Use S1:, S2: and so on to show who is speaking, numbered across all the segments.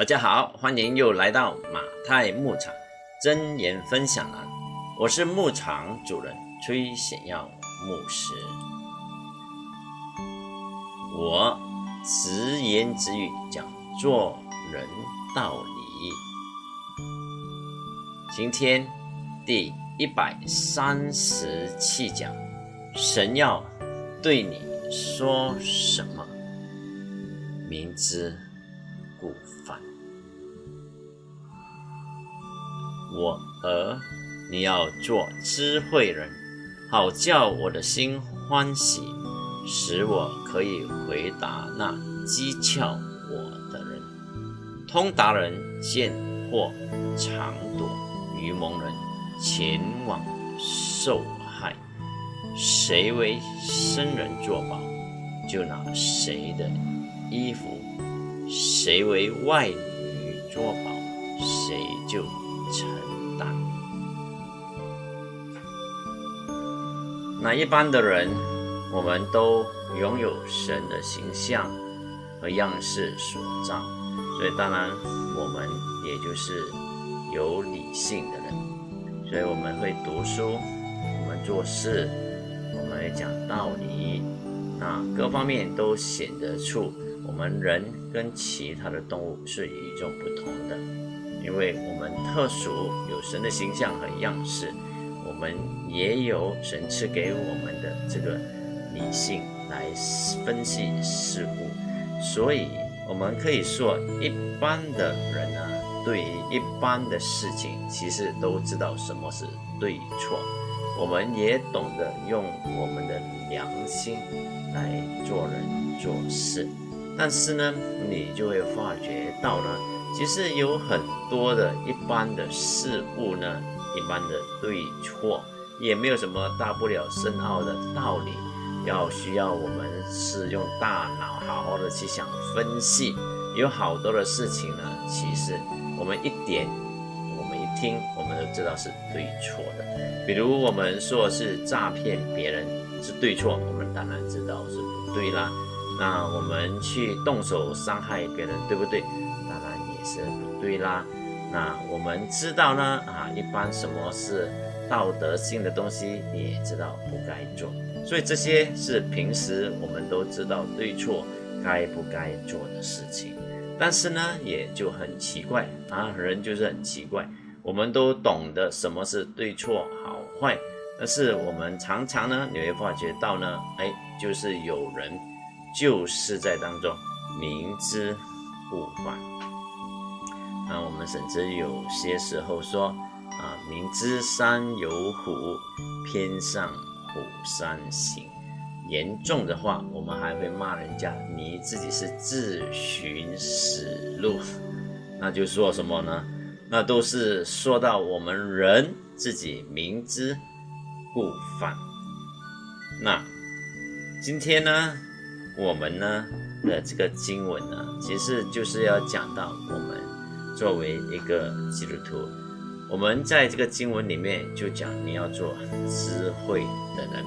S1: 大家好，欢迎又来到马太牧场真言分享栏，我是牧场主人崔显耀牧师。我直言直语讲做人道理。今天第一百三十七讲，神要对你说什么？明知故犯。我儿，你要做智慧人，好叫我的心欢喜，使我可以回答那讥诮我的人。通达人见或常躲，愚蒙人前往受害。谁为生人作保，就拿谁的。衣服，谁为外女作保，谁就承担。那一般的人，我们都拥有神的形象和样式所造，所以当然我们也就是有理性的人，所以我们会读书，我们做事，我们会讲道理，那各方面都显得出。我们人跟其他的动物是与众不同的，因为我们特殊有神的形象和样式，我们也有神赐给我们的这个理性来分析事物，所以我们可以说，一般的人呢，对于一般的事情，其实都知道什么是对错，我们也懂得用我们的良心来做人做事。但是呢，你就会发觉到呢，其实有很多的一般的事物呢，一般的对错，也没有什么大不了深奥的道理，要需要我们是用大脑好好的去想分析。有好多的事情呢，其实我们一点，我们一听，我们都知道是对错的。比如我们说是诈骗别人是对错，我们当然知道是不对啦。那我们去动手伤害别人，对不对？也是不对啦。那我们知道呢，啊，一般什么是道德性的东西，你也知道不该做。所以这些是平时我们都知道对错该不该做的事情。但是呢，也就很奇怪啊，人就是很奇怪，我们都懂得什么是对错好坏，但是我们常常呢，你会发觉到呢，哎，就是有人。就是在当中明知故犯，那我们甚至有些时候说啊，明知山有虎，偏向虎山行。严重的话，我们还会骂人家，你自己是自寻死路。那就说什么呢？那都是说到我们人自己明知故犯。那今天呢？我们呢的这个经文呢，其实就是要讲到我们作为一个基督徒，我们在这个经文里面就讲你要做智慧的人，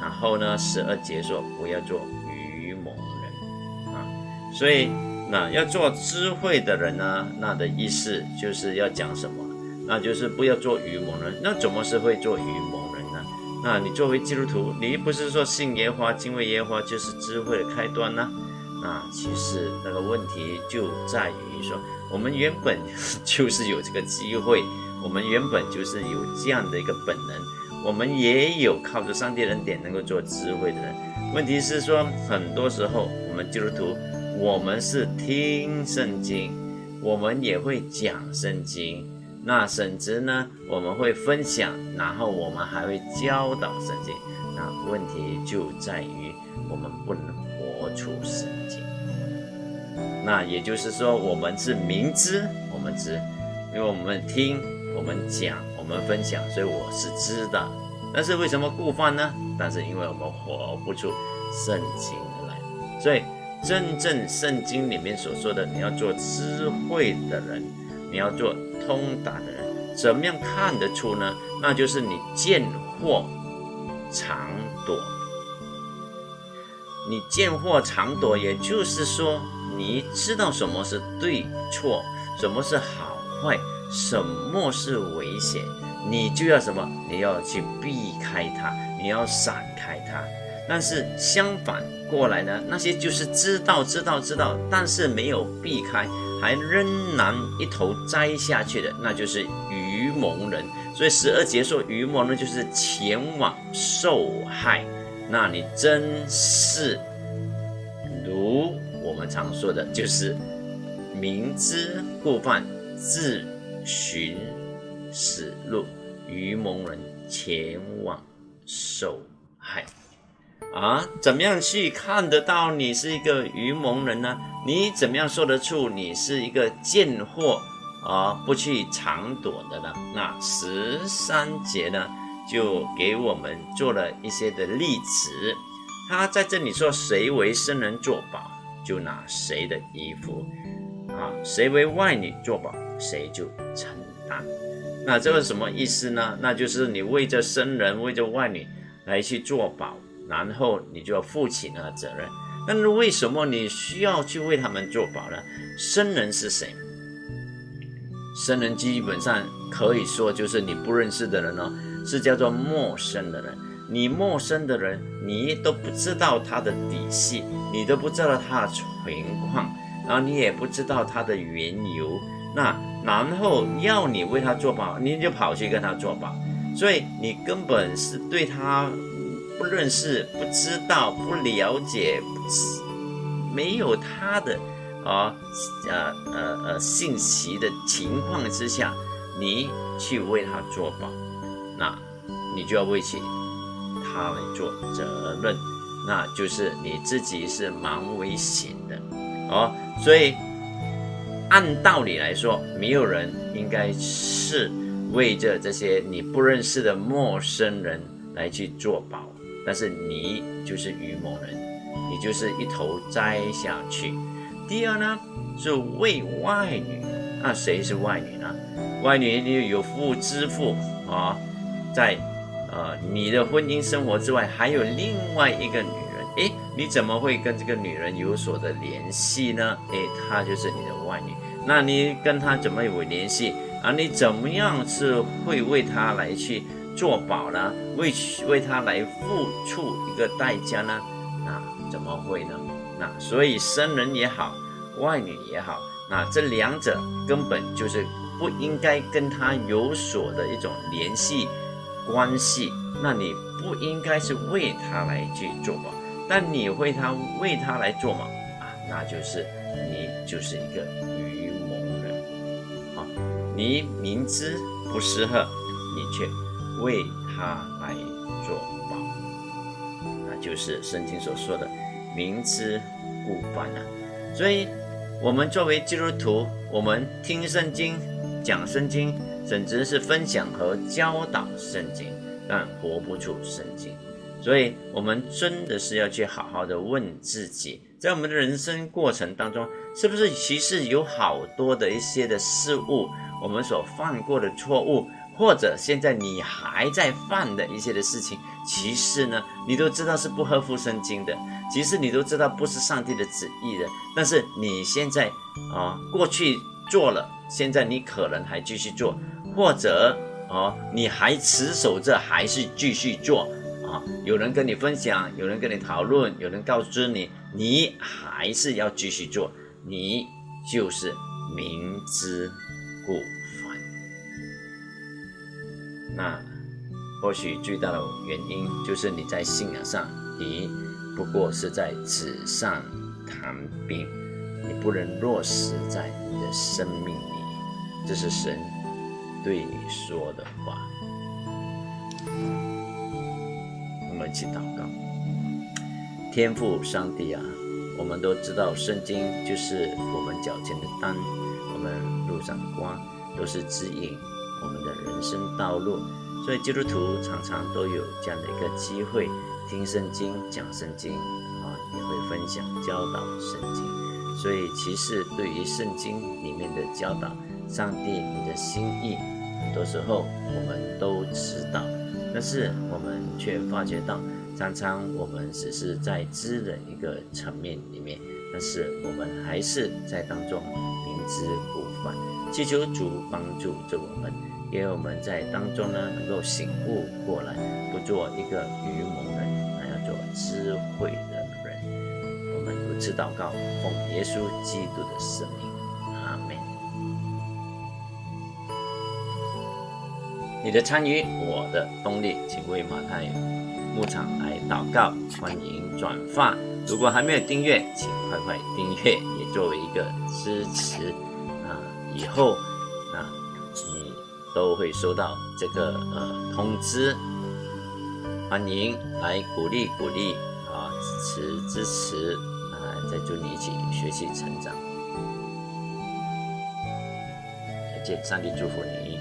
S1: 然后呢十二节说不要做愚蒙人啊，所以那要做智慧的人呢，那的意思就是要讲什么？那就是不要做愚蒙人。那怎么是会做愚蒙？那你作为基督徒，你不是说信耶和华、敬畏耶和华就是智慧的开端呢？啊其实那个问题就在于说，我们原本 就是有这个机会，我们原本就是有这样的一个本能，我们也有靠着上帝恩典能够做智慧的人。问题是说，很多时候我们基督徒，我们是听圣经，我们也会讲圣经。那甚至呢，我们会分享，然后我们还会教导圣经。那问题就在于我们不能活出圣经。那也就是说，我们是明知我们知，因为我们听、我们讲、我们分享，所以我是知的。但是为什么故犯呢？但是因为我们活不出圣经来。所以真正圣经里面所说的，你要做智慧的人，你要做。通达的人怎么样看得出呢？那就是你见货常躲。你见货常躲，也就是说你知道什么是对错，什么是好坏，什么是危险，你就要什么？你要去避开它，你要闪开它。但是相反过来呢，那些就是知道知道知道，但是没有避开，还仍然一头栽下去的，那就是愚蒙人。所以十二节说愚蒙呢就是前往受害。那你真是常说的，就是明知故犯，自寻死路，愚蒙人前往受害。啊，怎么样去看得到你是一个愚蒙人呢？你怎么样说得出你是一个贱货啊？不去藏躲的呢？那十三节呢，就给我们做了一些的例子。他在这里说：“谁为生人作保，就拿谁的衣服；啊，谁为外女作保，谁就承担。”那这个什么意思呢？那就是你为着生人，为着外女来去作保。然后你就要负起那个责任。但是为什么你需要去为他们做保呢？生人是谁？生人基本上可以说就是你不认识的人哦，是叫做陌生的人。你陌生的人，你都不知道他的底细，你都不知道他的情况，然后你也不知道他的缘由。那然后要你为他做保，你就跑去跟他做保，所以你根本是对他。不认识、不知道、不了解、不没有他的啊呃呃呃信息的情况之下，你去为他做保，那你就要为起他来做责任，那就是你自己是蛮危险的哦。所以按道理来说，没有人应该是为着这些你不认识的陌生人来去做保。但是你就是愚蒙人，你就是一头栽下去。第二呢，是为外女，那谁是外女呢？外女你有夫之妇啊，在呃你的婚姻生活之外，还有另外一个女人。诶，你怎么会跟这个女人有所的联系呢？诶，她就是你的外女。那你跟她怎么有联系啊？你怎么样是会为她来去？做保呢，为为她来付出一个代价呢？那怎么会呢？那所以生人也好，外女也好，那这两者根本就是不应该跟她有所的一种联系关系。那你不应该是为他来去做吗，但你为他为他来做嘛？啊，那就是你就是一个愚蒙人啊！你明知不适合，你却。为他来做保，那就是圣经所说的明知故犯啊。所以，我们作为基督徒，我们听圣经、讲圣经，甚至是分享和教导圣经，但活不出圣经。所以，我们真的是要去好好的问自己，在我们的人生过程当中，是不是其实有好多的一些的事物，我们所犯过的错误。或者现在你还在犯的一些的事情，其实呢，你都知道是不合乎圣经的，其实你都知道不是上帝的旨意的，但是你现在啊，过去做了，现在你可能还继续做，或者哦，你还持守着，还是继续做啊？有人跟你分享，有人跟你讨论，有人告知你，你还是要继续做，你就是明知故犯。那或许最大的原因就是你在信仰上，你不过是在纸上谈兵，你不能落实在你的生命里。这是神对你说的话。我们一起祷告，天父上帝啊，我们都知道圣经就是我们脚前的灯，我们路上的光，都是指引。我们的人生道路，所以基督徒常常都有这样的一个机会听圣经、讲圣经啊，也会分享教导圣经。所以其实对于圣经里面的教导，上帝你的心意，很多时候我们都知道，但是我们却发觉到，常常我们只是在知的一个层面里面，但是我们还是在当中明知故犯，祈求主帮助着我们，因为我们在当中呢能够醒悟过来，不做一个愚蒙的人，而要做智慧的人。我们如此祷告，奉耶稣基督的圣名，你的参与，我的动力，请为马太牧场来祷告，欢迎转发。如果还没有订阅，请快快订阅，也作为一个支持啊！以后啊，你都会收到这个呃通知。欢迎来鼓励鼓励啊，支持支持啊！再祝你一起学习成长。再见，上帝祝福你。